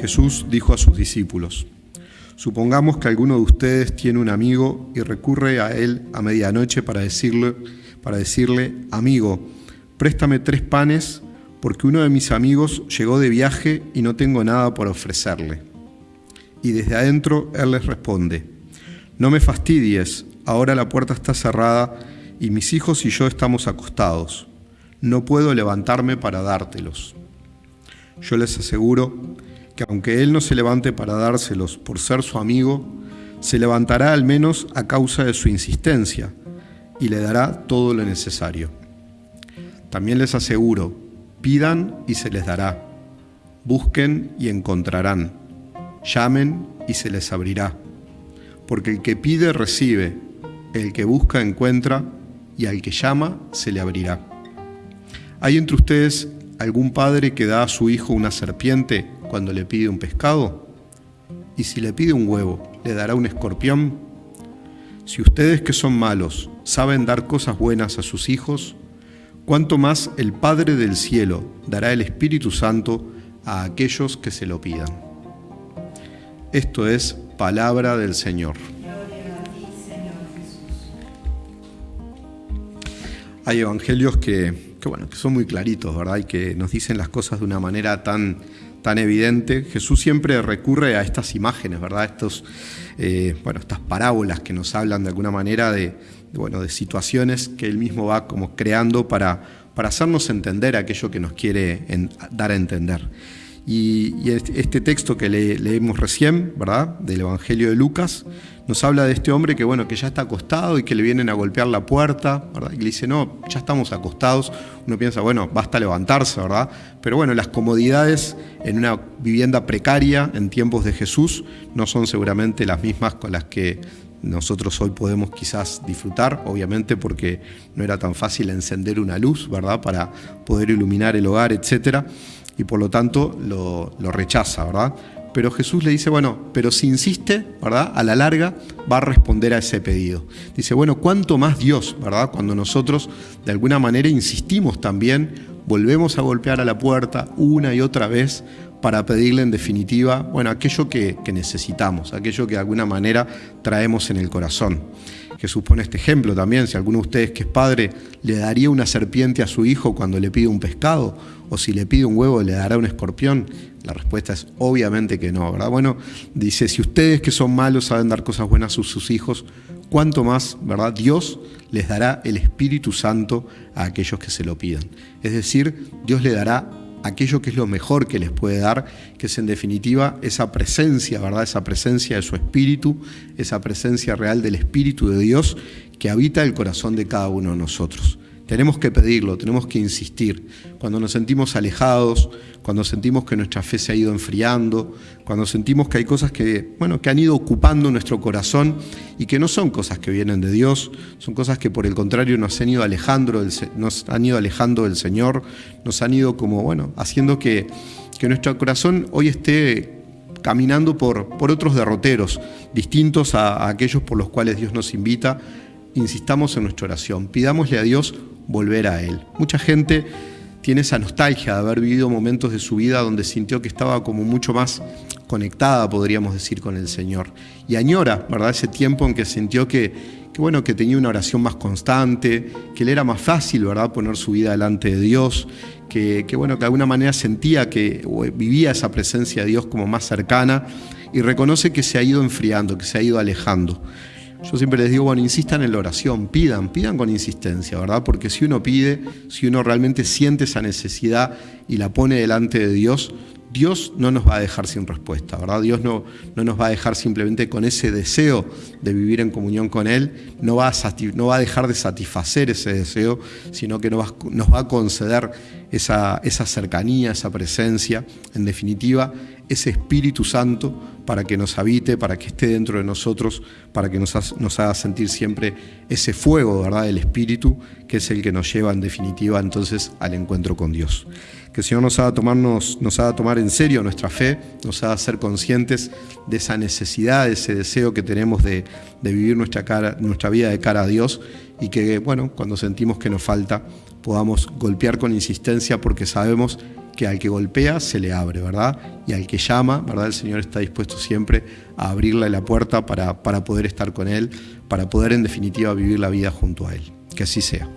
Jesús dijo a sus discípulos, Supongamos que alguno de ustedes tiene un amigo y recurre a él a medianoche para decirle, para decirle, amigo, préstame tres panes porque uno de mis amigos llegó de viaje y no tengo nada por ofrecerle. Y desde adentro él les responde, no me fastidies, ahora la puerta está cerrada y mis hijos y yo estamos acostados. No puedo levantarme para dártelos. Yo les aseguro que aunque él no se levante para dárselos por ser su amigo, se levantará al menos a causa de su insistencia y le dará todo lo necesario. También les aseguro, pidan y se les dará, busquen y encontrarán, llamen y se les abrirá, porque el que pide recibe, el que busca encuentra y al que llama se le abrirá. ¿Hay entre ustedes algún padre que da a su hijo una serpiente cuando le pide un pescado? ¿Y si le pide un huevo, le dará un escorpión? Si ustedes que son malos saben dar cosas buenas a sus hijos, ¿cuánto más el Padre del cielo dará el Espíritu Santo a aquellos que se lo pidan? Esto es palabra del Señor. Hay evangelios que, bueno, que son muy claritos, ¿verdad? Y que nos dicen las cosas de una manera tan, tan evidente. Jesús siempre recurre a estas imágenes, ¿verdad? Estos, eh, bueno, estas parábolas que nos hablan de alguna manera de, bueno, de situaciones que él mismo va como creando para, para hacernos entender aquello que nos quiere dar a entender. Y, este, este texto que leemos recién, ¿verdad? Del Evangelio de Lucas, nos habla de este hombre que, bueno, que ya está acostado y que le vienen a golpear la puerta, ¿verdad? Y le dice, no, ya estamos acostados. Uno piensa, bueno, basta levantarse, ¿verdad? Pero bueno, las comodidades en una vivienda precaria en tiempos de Jesús no son seguramente las mismas con las que nosotros hoy podemos quizás disfrutar, obviamente porque no era tan fácil encender una luz, ¿verdad? Para poder iluminar el hogar, etcétera y por lo tanto lo, rechaza, ¿verdad? Pero Jesús le dice, bueno, pero si insiste, ¿verdad? A la larga va a responder a ese pedido. Dice, bueno, ¿cuánto más Dios, ¿verdad? Cuando nosotros de alguna manera insistimos también, volvemos a golpear a la puerta una y otra vez para pedirle en definitiva, bueno, aquello que, necesitamos, aquello que de alguna manera traemos en el corazón. Jesús pone este ejemplo también, si alguno de ustedes que es padre le daría una serpiente a su hijo cuando le pide un pescado, o si le pide un huevo le dará un escorpión, la respuesta es obviamente que no, ¿verdad? Bueno, dice, si ustedes que son malos saben dar cosas buenas a sus hijos, cuánto más, ¿verdad? Dios les dará el Espíritu Santo a aquellos que se lo pidan. Es decir, Dios le dará aquello que es lo mejor que les puede dar, que es en definitiva esa presencia, ¿verdad? Esa presencia de su Espíritu, esa presencia real del Espíritu de Dios que habita el corazón de cada uno de nosotros. Tenemos que pedirlo, tenemos que insistir. Cuando nos sentimos alejados, cuando sentimos que nuestra fe se ha ido enfriando, cuando sentimos que hay cosas que, bueno, que han ido ocupando nuestro corazón y que no son cosas que vienen de Dios, son cosas que por el contrario nos han ido alejando del, Señor, nos han ido como, bueno, haciendo que, que nuestro corazón hoy esté caminando por, por otros derroteros, distintos a aquellos por los cuales Dios nos invita insistamos en nuestra oración, pidámosle a Dios volver a Él. Mucha gente tiene esa nostalgia de haber vivido momentos de su vida donde sintió que estaba como mucho más conectada, podríamos decir, con el Señor. Y añora, ¿verdad? Ese tiempo en que sintió que, bueno, que tenía una oración más constante, que le era más fácil, ¿verdad?, poner su vida delante de Dios, que, que bueno, que de alguna manera sentía que vivía esa presencia de Dios como más cercana y reconoce que se ha ido enfriando, que se ha ido alejando. Yo siempre les digo, bueno, insistan en la oración, pidan, pidan con insistencia, ¿verdad? Porque si uno pide, si uno realmente siente esa necesidad y la pone delante de Dios, Dios no nos va a dejar sin respuesta, ¿verdad? Dios no, no nos va a dejar simplemente con ese deseo de vivir en comunión con Él, no va a, no va a dejar de satisfacer ese deseo, sino que va, nos va a conceder esa, esa cercanía, esa presencia, en definitiva, ese Espíritu Santo para que nos habite, para que esté dentro de nosotros, para que nos, nos haga sentir siempre ese fuego ¿verdad? del Espíritu, que es el que nos lleva en definitiva entonces al encuentro con Dios. Que el Señor nos haga, tomarnos, nos haga tomar en serio nuestra fe, nos haga ser conscientes de esa necesidad, de ese deseo que tenemos de, de vivir nuestra, cara, nuestra vida de cara a Dios y que, bueno, cuando sentimos que nos falta, podamos golpear con insistencia porque sabemos que al que golpea se le abre, ¿verdad? Y al que llama, ¿verdad? El Señor está dispuesto siempre a abrirle la puerta para, para poder estar con Él, para poder en definitiva vivir la vida junto a Él. Que así sea.